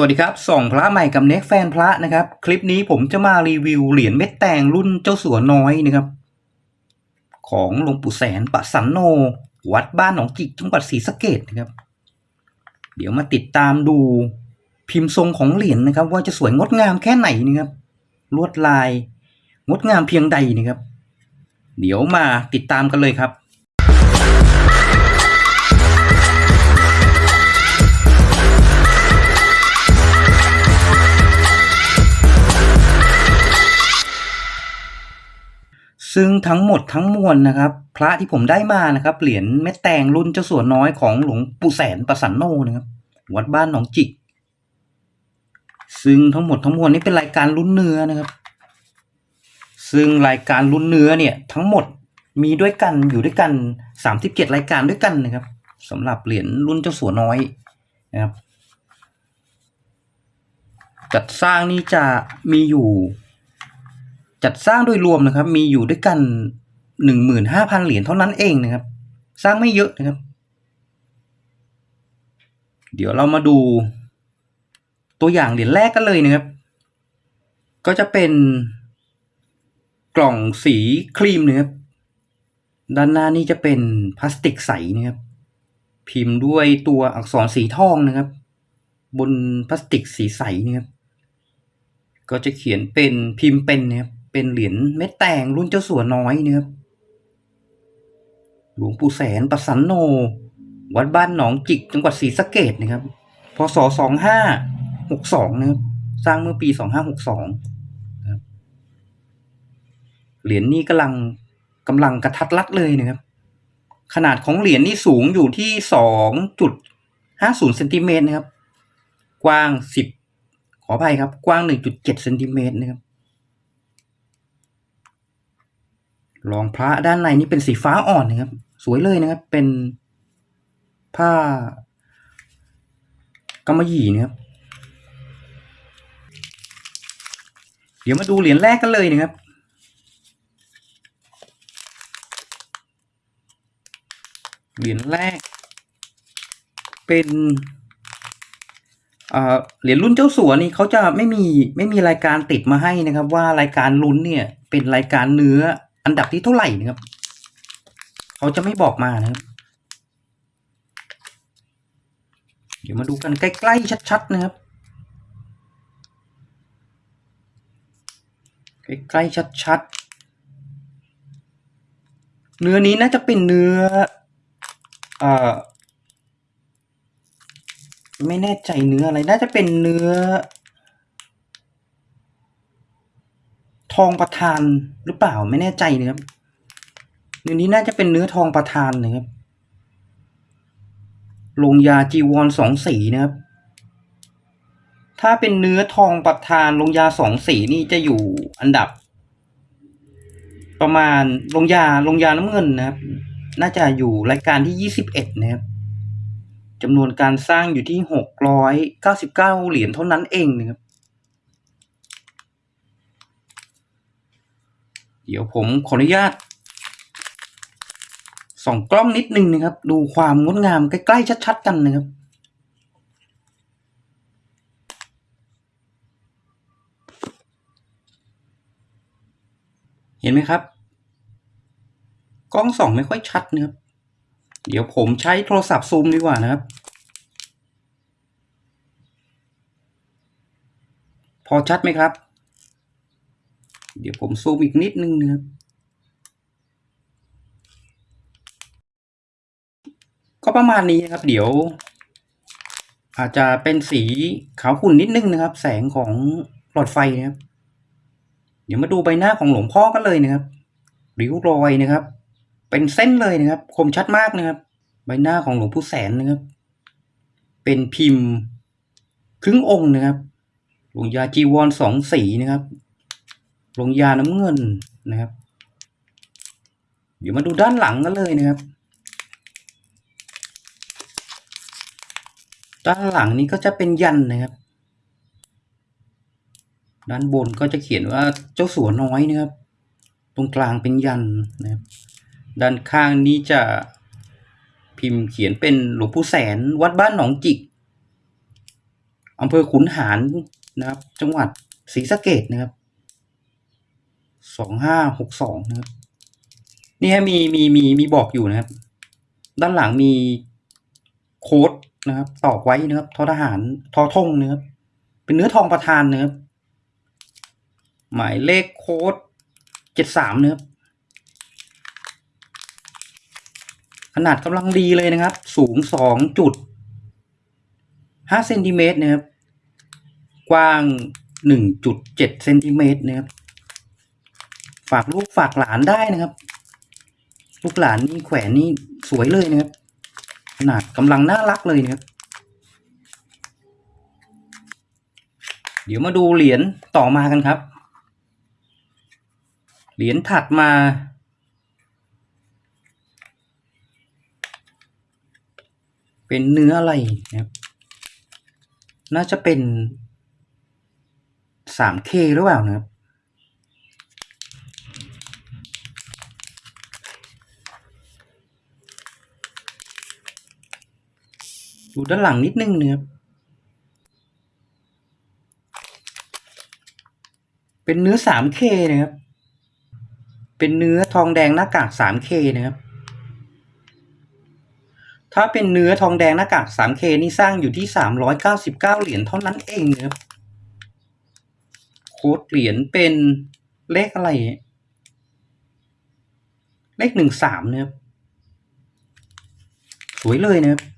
สวัสดีครับส่องพระใหม่กับเน็กแฟนพระนะครับ คลิปนี้ผมจะมารีวิวเหรียญเม็ดแตงรุ่นเจ้าสัวน้อยนะครับ ของหลวงปู่แสนปะสันโน วัดบ้านหนองจิกจังหวัดศรีสะเกดนะครับ เดี๋ยวมาติดตามดูพิมพ์ทรงของเหรียญนะครับ ว่าจะสวยงดงามแค่ไหนนะครับ ลวดลาย งดงามเพียงใดนะครับ เดี๋ยวมาติดตามกันเลยครับ ซึ่งทั้งหมดทั้งมวลนะครับ พระที่ผมได้มานะครับ เหรียญเม็ดแตงรุ่นเจ้าสัวน้อยของหลวงปู่แสนประสันโนนะครับ วัดบ้านหนองจิก ซึ่งทั้งหมดทั้งมวลนี้เป็นรายการรุ่นเนื้อนะครับ ซึ่งรายการรุ่นเนื้อเนี่ยทั้งหมดมีด้วยกันอยู่ด้วยกันสามสิบเจ็ดรายการด้วยกันนะครับสำหรับเหรียญรุ่นเจ้าสัวน้อยนะครับจัดสร้างนี่จะมีอยู่ จัดสร้างโดยรวมนะครับ มีอยู่ด้วยกันหนึ่งหมื่นห้าพันเหรียญเท่านั้นเองนะครับ สร้างไม่เยอะนะครับ เดี๋ยวเรามาดู ตัวอย่างเหรียญแรกกันเลยนะครับ ก็จะเป็นกล่องสีครีมนะครับด้านหน้านี่จะเป็นพลาสติกใสนะครับ พิมพ์ด้วยตัวอักษรสีทองนะครับ บนพลาสติกสีใสนะครับ ก็จะเขียนเป็นพิมพ์เป็นนะครับ เป็นเหรียญเม็ดแตงรุ่นเจ้าสัวน้อยนะครับหลวงปู่แสนประสันโน วัดบ้านหนองจิกจังหวัดศรีสะเกดนะครับพศสองห้าหกสองนะครับสร้างเมื่อปีสองห้าหกสองครับเหรียญนี้กำลังกำลังกระทัดรัดเลยนะครับ ขนาดของเหรียญนี่สูงอยู่ที่สองจุดห้าศูนย์เซนติเมตรนะครับ กว้างสิบขออภัยครับ กว้างหนึ่งจุดเจ็ดเซนติเมตรนะครับ รองพระด้านในนี่เป็นสีฟ้าอ่อนนะครับ สวยเลยนะครับ เป็นผ้ากำมะหยี่นะครับ เดี๋ยวมาดูเหรียญแรกกันเลยนะครับ เหรียญแรก เป็นเอ่อเหรียญรุ่นเจ้าสัวนี่เขาจะไม่มีไม่มีรายการติดมาให้นะครับ ว่ารายการลุ้นเนี่ยเป็นรายการเนื้อ อันดับที่เท่าไหร่นะครับ เขาจะไม่บอกมานะครับ เดี๋ยวมาดูกันใกล้ๆชัดๆนะครับ ใกล้ๆชัดๆ เนื้อนี้น่าจะเป็นเนื้อเอ่อไม่แน่ใจเนื้ออะไร น่าจะเป็นเนื้อ ท องประทานหรือเปล่าไม่แน่ใจนะครับเนื้อนี้น่าจะเป็นเนื้อทองประทานนะครับลงยาจีวรสองสีนะครับ ถ้าเป็นเนื้อทองประทานลงยาสองสีนี่จะอยู่อันดับ ประมาณลงยาลงยาน้ำเงินนะครับ น่าจะอยู่รายการที่ยี่สิบเอ็ดนะครับจำนวนการสร้างอยู่ที่หกร้อยเก้าสิบเก้าเหรียญเท่านั้นเองนะครับ เดี๋ยวผมขออนุญาตส่องกล้องนิดนึงนะครับ ดูความงดงามใกล้ๆชัดๆกันนะครับเห็นไหมครับ กล้องส่องไม่ค่อยชัดนะครับ เดี๋ยวผมใช้โทรศัพท์ซูมดีกว่านะครับ พอชัดไหมครับ เดี๋ยวผมซูมอีกนิดนึงนะครับ ก็ประมาณนี้นะครับ เดี๋ยว อาจจะเป็นสีขาวขุ่นนิดนึงนะครับ แสงของหลอดไฟนะครับ เดี๋ยวมาดูใบหน้าของหลวงพ่อกันเลยนะครับริ้วรอยนะครับ เป็นเส้นเลยนะครับ คมชัดมากนะครับ ใบหน้าของหลวงปู่แสนนะครับ เป็นพิมพ์ครึ่งองค์นะครับ หลวงยาจีวรสองสีนะครับ ลงยาน้ำเงินนะครับ เดี๋ยวมาดูด้านหลังกันเลยนะครับ ด้านหลังนี้ก็จะเป็นยันนะครับ ด้านบนก็จะเขียนว่าเจ้าสัวน้อยนะครับ ตรงกลางเป็นยันนะครับ ด้านข้างนี้จะพิมพ์เขียนเป็นหลวงปู่แสนวัดบ้านหนองจิกอำเภอขุนหารนะครับ จังหวัดศรีสะเกดนะครับ สองห้าหกสองนะครับนี่ฮะมีมีมีมีบอกอยู่นะครับ ด้านหลังมีโค้ดนะครับ ตอกไว้นะครับทอทหารทอทงนะครับ เป็นเนื้อทองประธานนะครับ หมายเลขโค้ดเจ็ดสามนะครับ ขนาดกำลังดีเลยนะครับ สูงสองจุดห้าเซนติเมตรนะครับ กว้างหนึ่งจุดเจ็ดเซนติเมตรนะครับ ฝากลูกฝากหลานได้นะครับ ลูกหลานนี่แขวนนี่สวยเลยนะครับขนาดกำลังน่ารักเลยนะครับ เดี๋ยวมาดูเหรียญต่อมากันครับ เหรียญถัดมา เป็นเนื้ออะไรนะครับน่าจะเป็น 3K หรือเปล่านะครับ ดูด้านหลังนิดนึงนะครับ เป็นเนื้อ 3K นะครับ เป็นเนื้อทองแดงหน้ากาก 3K นะครับ ถ้าเป็นเนื้อทองแดงหน้ากาก 3K นี่สร้างอยู่ที่ 399 เหรียญเท่านั้นเองนะครับ โค้ดเหรียญเป็นเลขอะไร เลขหนึ่งสามนะครับ สวยเลยนะครับ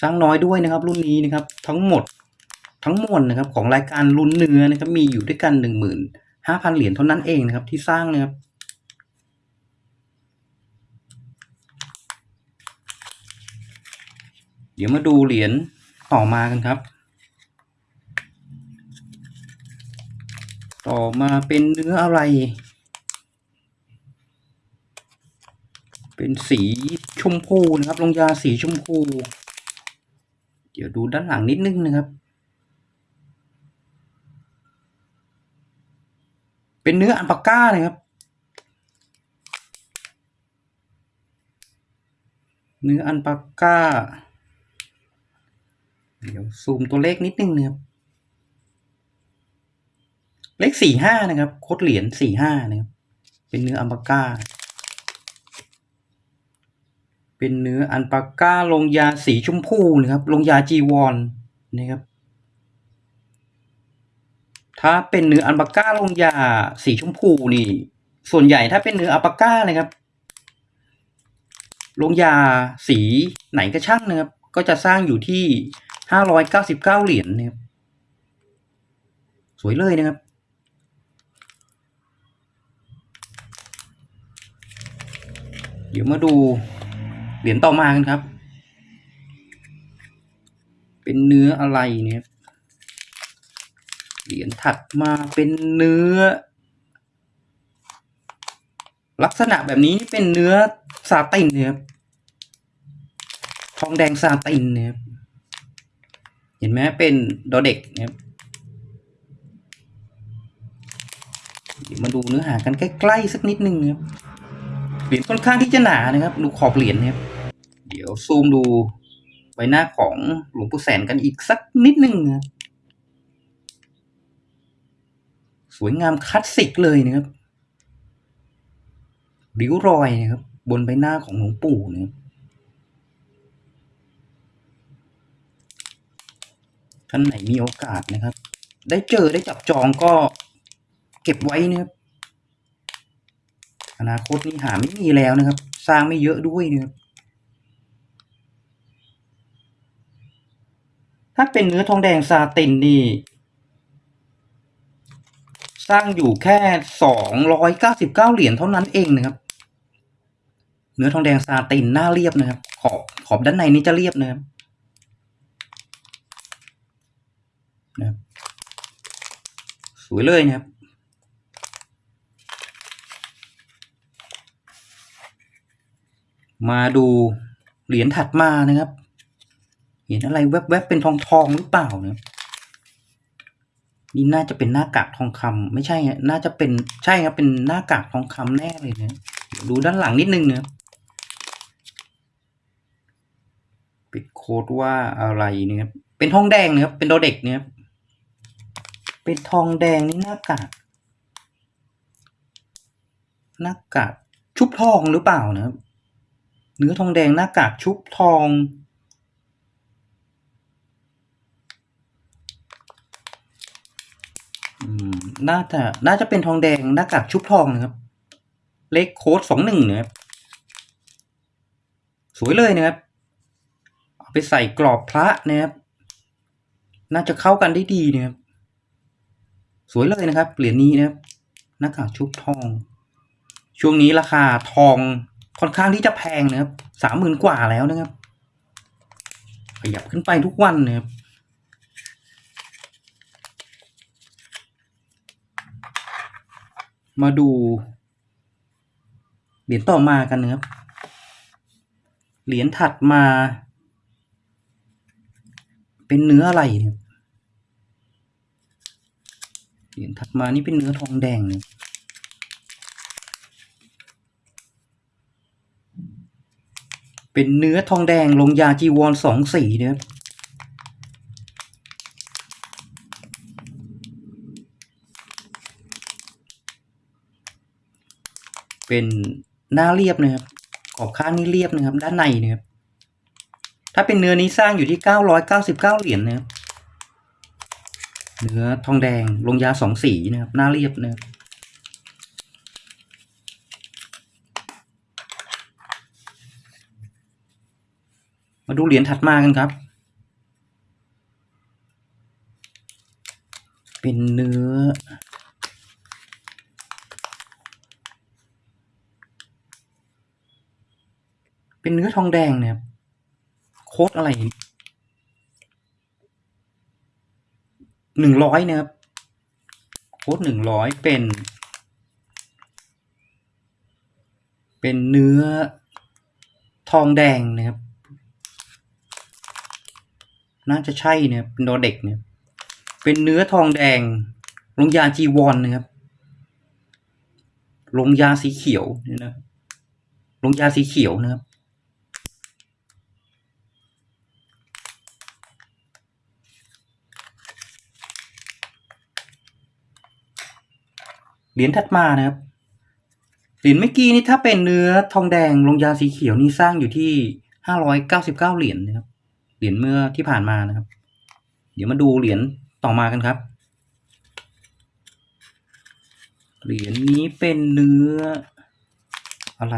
สร้างน้อยด้วยนะครับ รุ่นนี้นะครับ ทั้งหมดทั้งมวลนะครับ ของรายการรุ่นเนื้อนะครับ มีอยู่ด้วยกันหนึ่งหมื่นห้าพันเหรียญเท่านั้นเองนะครับ ที่สร้างนะครับเดี๋ยวมาดูเหรียญต่อมากันครับ ต่อมาเป็นเนื้ออะไร เป็นสีชมพูนะครับ ลงยาสีชมพู เดี๋ยวดูด้านหลังนิดนึงนะครับ เป็นเนื้ออัลปาก้านะครับ เนื้ออัลปาก้า เดี๋ยวซูมตัวเลขนิดนึงนะครับ เลขสี่ห้านะครับ โคดเหรียญสี่ห้านะครับ เป็นเนื้ออัลปาก้า เป็นเนื้ออัลปาก้าลงยาสีชมพูนะครับ ลงยาจีวอนนะครับ ถ้าเป็นเนื้ออัลปาก้าลงยาสีชมพูนี่ ส่วนใหญ่ถ้าเป็นเนื้ออัปาก้านะครับ ลงยาสีไหนก็ช่างนะครับ ก็จะสร้างอยู่ที่ห้าร้อยเก้าสิบเก้าเหรียญนะครับ สวยเลยนะครับเดี๋ยวมาดู เหรียญต่อมากันครับ เป็นเนื้ออะไรเนี่ยเหรียญถัดมาเป็นเนื้อ ลักษณะแบบนี้เป็นเนื้อซาตินเนะครับทองแดงซาตินเนะครับเห็นไหมเป็นดอเด็กเดี๋ยมาดูเนื้อหากันใกล้ๆสักนิดนึงนะครับเหรียญค่อนข้างที่จะหนานะครับ ดูขอบเหรียญนะครับ ดี๋ยวซูมดูใบหน้าของหลวงปู่แสนกันอีกสักนิดนึงนะสวยงามคลาสสิกเลยนะครับริ้วรอยนะครับ บนใบหน้าของหลวงปู่นะครับท่านไหนมีโอกาสนะครับ ได้เจอได้จับจองก็เก็บไว้นะครับ อนาคตนี่หาไม่มีแล้วนะครับ สร้างไม่เยอะด้วยนะครับ ถ้าเป็นเนื้อทองแดงซาตินนี่ สร้างอยู่แค่สองร้อยเก้าสิบเก้าเหรียญเท่านั้นเองนะครับ เนื้อทองแดงซาตินหน้าเรียบนะครับ ขอบขอบด้านในนี้จะเรียบนะครับนะครับสวยเลยนะครับ มาดูเหรียญถัดมานะครับ เห็นอะไรแวบๆเป็นทองทองหรือเปล่าเนะครับนี่น่าจะเป็นหน้ากากทองคำไม่ใช่ฮะน่าจะเป็นใช่ครับเป็นหน้ากากทองคำแน่เลยนะเดี๋ยวดูด้านหลังนิดนึงนะครับปิดโค้ดว่าอะไรเนี่ยครับเป็นทองแดงเนะครับเป็นโดเด็กเนี่ยเป็นทองแดงนี่หน้ากากหน้ากากชุบทองหรือเปล่านะครับเนื้อทองแดงหน้ากากชุบทอง อืม น่าจะน่าจะเป็นทองแดงหน้ากากชุบทองนะครับ เลขโค้ดสองหนึ่งนะครับ สวยเลยนะครับ เอาไปใส่กรอบพระนะครับ น่าจะเข้ากันได้ดีนะครับ สวยเลยนะครับ เหรียญนี้นะครับหน้ากากชุบทอง ช่วงนี้ราคาทองค่อนข้างที่จะแพงนะครับสามหมื่นกว่าแล้วนะครับ ขยับขึ้นไปทุกวันนะครับ มาดูเหรียญต่อมากันนะครับ เหรียญถัดมา เป็นเนื้ออะไรเนี่ยเหรียญถัดมานี่เป็นเนื้อทองแดงเนี่ยเป็นเนื้อทองแดงลงยาจีวรสองสีนะครับ เป็นหน้าเรียบนะครับ ขอบข้างนี่เรียบนะครับ ด้านในนะครับ ถ้าเป็นเนื้อนี้สร้างอยู่ที่เก้าร้อยเก้าสิบเก้าเหรียญนะครับ เนื้อทองแดงลงยาสองสีนะครับ หน้าเรียบนะครับมาดูเหรียญถัดมากันครับ เป็นเนื้อ เป็นเนื้อทองแดงเนี่ยครับ โค้ดอะไรหนึ่งร้อยนะครับ โค้ดหนึ่งร้อยเป็น เป็นเนื้อทองแดงนะครับ น่าจะใช่นะครับเป็นดอเด็กเนี่ยเป็นเนื้อทองแดงลงยาจีวรนนะครับลงยาสีเขียวเนี่ยนะลงยาสีเขียวนะครับ เหรียญถัดมานะครับ เหรียญเมื่อกี้นี่ถ้าเป็นเนื้อทองแดงลงยาสีเขียวนี่สร้างอยู่ที่ห้าร้อยเก้าสิบเก้าเหรียญนะครับ เหรียญเมื่อที่ผ่านมานะครับ เดี๋ยวมาดูเหรียญต่อมากันครับ เหรียญนี้เป็นเนื้ออะไร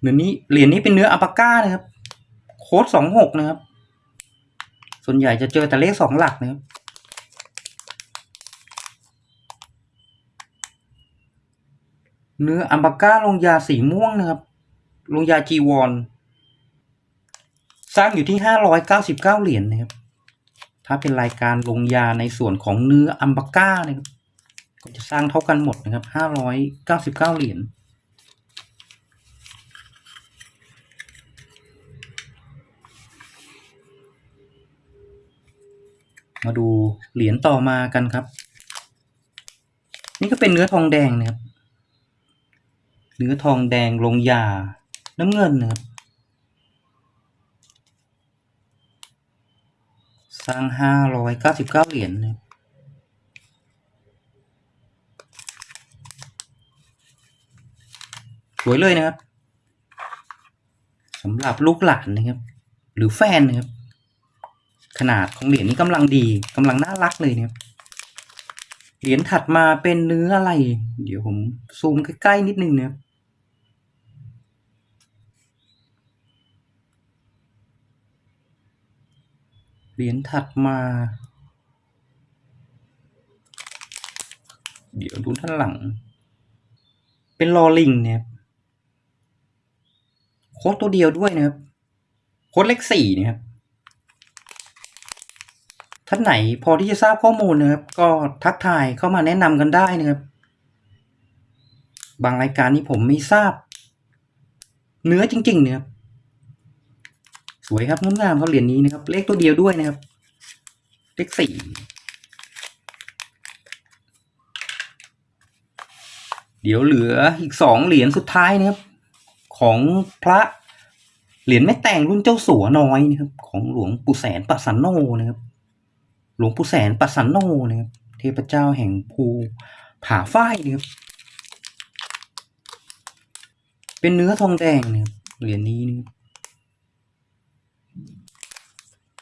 เหรียญนี้เหรียญนี้เป็นเนื้ออัปาก้านะครับ โค้ดสองหกนะครับ ส่วนใหญ่จะเจอแต่เลขสองหลักนะครับ เนื้ออัมบาก้าลงยาสีม่วงนะครับ ลงยาจีวอนสร้างอยู่ที่ห้าร้อยเก้าสิบเก้าเหรียญนะครับ ถ้าเป็นรายการลงยาในส่วนของเนื้ออัมบาก้านะครับก็จะสร้างเท่ากันหมดนะครับห้าร้อยเก้าสิบเก้าเหรียญมาดูเหรียญต่อมากันครับ นี่ก็เป็นเนื้อทองแดงนะครับ เนื้อทองแดงลงยาน้ำเงินนะครับสร้างห้าร้อยเก้าสิบเก้าเหรียญนะครับสวยเลยนะครับสำหรับลูกหลานนะครับ หรือแฟนนะครับ ขนาดของเหรียญนี้กำลังดีกำลังน่ารักเลยนะครับเหรียญถัดมาเป็นเนื้ออะไร เดี๋ยวผมซูมใกล้ ๆ นิดนึงนะครับ เหรียญถัดมา เดี๋ยวดูด้านหลัง เป็นลอลิงเนี่ยโค้ดตัวเดียวด้วยนะครับ โค้ดเลขสี่นะครับ ท่านไหนพอที่จะทราบข้อมูลนะครับ ก็ทักทายเข้ามาแนะนำกันได้นะครับ บางรายการนี้ผมไม่ทราบ เนื้อจริงๆเนี่ยครับ สวยครับงดงามครับเหรียญนี้นะครับ เลขตัวเดียวด้วยนะครับ เลขสี่เดี๋ยวเหลืออีกสองเหรียญสุดท้ายนะครับ ของพระเหรียญแม่แต่งรุ่นเจ้าสัวน้อยนะครับ ของหลวงปู่แสนปัสสันโนนะครับ หลวงปู่แสนปัสสันโนนะครับ เทพเจ้าแห่งภูผาฝ้ายนะครับ เป็นเนื้อทองแดงนะครับเหรียญนี้นะครับ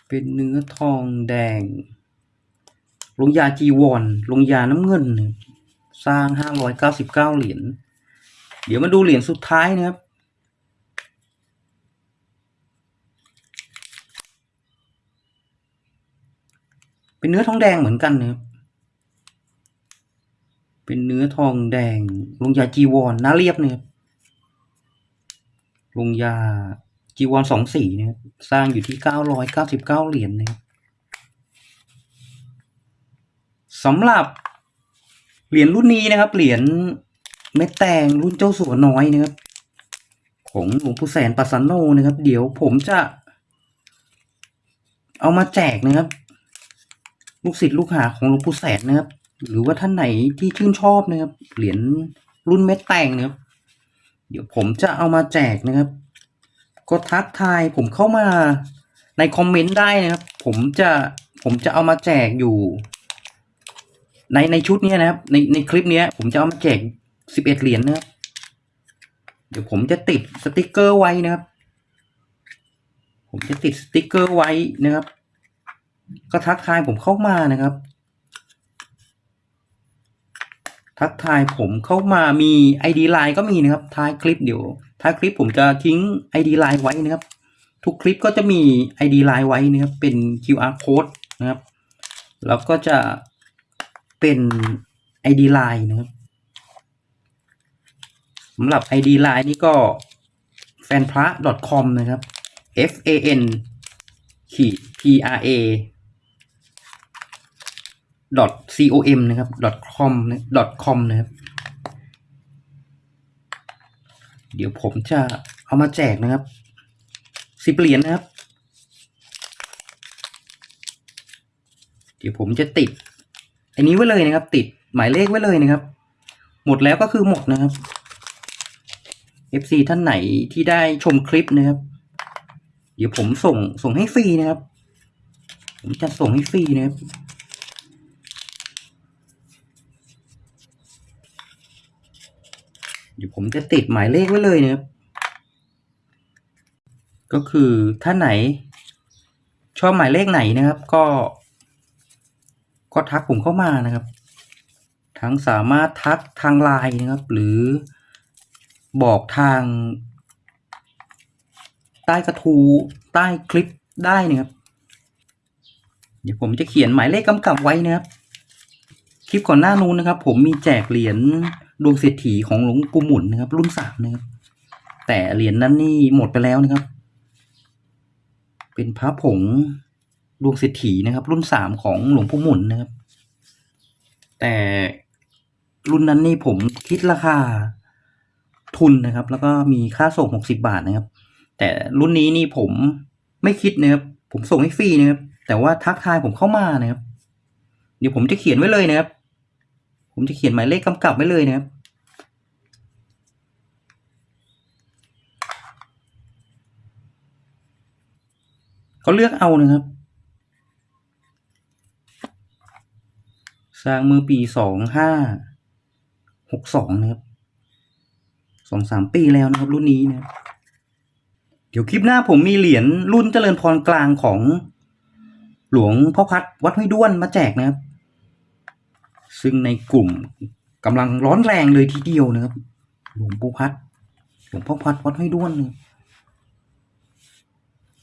เป็นเนื้อทองแดงลงยาจีวรลงยาน้ำเงิน สร้างห้าร้อยเก้าสิบเก้าเหรียญ เดี๋ยวมาดูเหรียญสุดท้ายนะครับ เป็นเนื้อทองแดงเหมือนกันนะครับ เป็นเนื้อทองแดง ลงยาจีวรหน้าเรียบนะครับ ลงยา จีวรสองสีนะครับสร้างอยู่ที่เก้าร้อยเก้าสิบเก้าเหรียญนะครับสำหรับเหรียญรุ่นนี้นะครับ เหรียญเม็ดแตงรุ่นเจ้าสัวน้อยนะครับ ของหลวงปู่แสนปัสสันโนนะครับ เดี๋ยวผมจะเอามาแจกนะครับ ลูกศิษย์ลูกหาของหลวงปู่แสนนะครับ หรือว่าท่านไหนที่ชื่นชอบนะครับ เหรียญรุ่นเม็ดแตงนะครับ เดี๋ยวผมจะเอามาแจกนะครับ ก็ทักทายผมเข้ามาในคอมเมนต์ได้นะครับ ผมจะผมจะเอามาแจกอยู่ ในในชุดนี้นะครับ ในในคลิปนี้ผมจะเอามาแจกสิบเอ็ดเหรียญนะครับ เดี๋ยวผมจะติดสติกเกอร์ไว้นะครับ ผมจะติดสติกเกอร์ไว้นะครับ ก็ทักทายผมเข้ามานะครับ ทักทายผมเข้ามามี ID ไลน์ก็มีนะครับ ท้ายคลิปเดี๋ยว ท้ายคลิปผมจะทิ้ง ID ไลน์ไว้นะครับ ทุกคลิปก็จะมี ID ไลน์ไว้นะครับ เป็น QR code นะครับ แล้วก็จะเป็น ID ไลน์นะครับสำหรับ ID ไลน์นี่ก็แฟนพระ .com นะครับ f a n ขีด p r a .com นะครับ .com .com นะครับ เดี๋ยวผมจะเอามาแจกนะครับสิบเหรียญนะครับ เดี๋ยวผมจะติด อันนี้ไว้เลยนะครับ ติดหมายเลขไว้เลยนะครับ หมดแล้วก็คือหมดนะครับ FC ท่านไหนที่ได้ชมคลิปนะครับ เดี๋ยวผมส่งส่งให้ฟรีนะครับ ผมจะส่งให้ฟรีนะครับ เดี๋ยวผมจะติดหมายเลขไว้เลยนะครับ ก็คือท่านไหน ชอบหมายเลขไหนนะครับ ก็ ก็ทักผมเข้ามานะครับ ทั้งสามารถทักทางไลน์นะครับ หรือบอกทาง ใต้กระทูใต้คลิปได้นะครับ เดี๋ยวผมจะเขียนหมายเลขกำกับไว้นะครับ คลิปก่อนหน้านู้นนะครับ ผมมีแจกเหรียญ ดวงเศรษฐีของหลวงปู่หมุนนะครับ รุ่นสามนะครับแต่เหรียญนั้นนี่หมดไปแล้วนะครับ เป็นพระผงดวงเศรษฐีนะครับ รุ่นสามของหลวงปู่หมุนนะครับ แต่รุ่นนั้นนี่ผมคิดราคาทุนนะครับ แล้วก็มีค่าส่งหกสิบาทนะครับ แต่รุ่นนี้นี่ผมไม่คิดนะครับ ผมส่งให้ฟรีนะครับ แต่ว่าทักทายผมเข้ามานะครับ เดี๋ยวผมจะเขียนไว้เลยนะครับ ผมจะเขียนหมายเลขกำกับไว้เลยนะครับก็เลือกเอานะครับ สร้างเมื่อปีสองห้าหกสองนะครับสองสามปีแล้วนะครับ รุ่นนี้นะครับเดี๋ยวคลิปหน้าผมมีเหรียญรุ่นเจริญพรกลางของหลวงพ่อพัดวัดห้วยด้วนมาแจกนะครับ ซึ่งในกลุ่มกำลังร้อนแรงเลยทีเดียวนะครับ หลวงปู่พัดหลวงพ่อพัดวัดห้วยด้วนนะ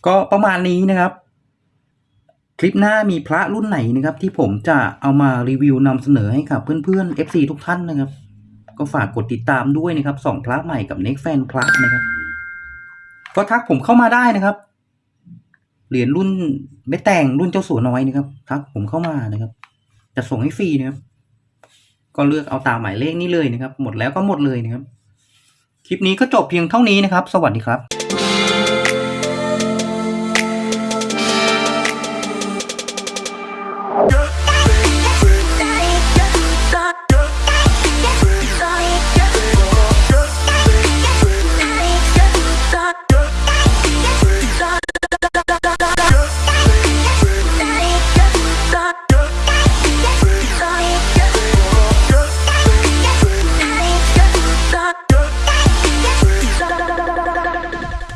ก็ประมาณนี้นะครับ คลิปหน้ามีพระรุ่นไหนนะครับ ที่ผมจะเอามารีวิวนำเสนอให้กับเพื่อนๆ FC ทุกท่านนะครับ ก็ฝากกดติดตามด้วยนะครับสองพระใหม่กับเน็กแฟนพระนะครับ ก็ทักผมเข้ามาได้นะครับเหรียญรุ่นไม่แต่งรุ่นเจ้าสัวน้อยนะครับทักผมเข้ามานะครับจะส่งให้ฟรีนะครับ ก็เลือกเอาตามหมายเลขนี้เลยนะครับ หมดแล้วก็หมดเลยนะครับ คลิปนี้ก็จบเพียงเท่านี้นะครับ สวัสดีครับ